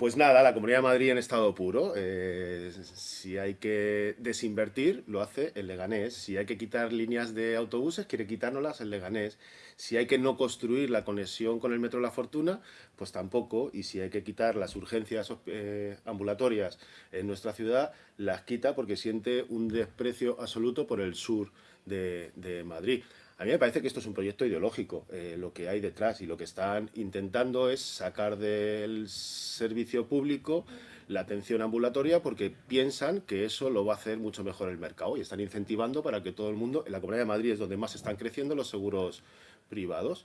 Pues nada, la Comunidad de Madrid en estado puro. Eh, si hay que desinvertir, lo hace el Leganés. Si hay que quitar líneas de autobuses, quiere quitárnoslas el Leganés. Si hay que no construir la conexión con el Metro la Fortuna, pues tampoco. Y si hay que quitar las urgencias eh, ambulatorias en nuestra ciudad, las quita porque siente un desprecio absoluto por el sur de Madrid. A mí me parece que esto es un proyecto ideológico, eh, lo que hay detrás y lo que están intentando es sacar del servicio público la atención ambulatoria porque piensan que eso lo va a hacer mucho mejor el mercado y están incentivando para que todo el mundo, en la Comunidad de Madrid es donde más están creciendo los seguros privados.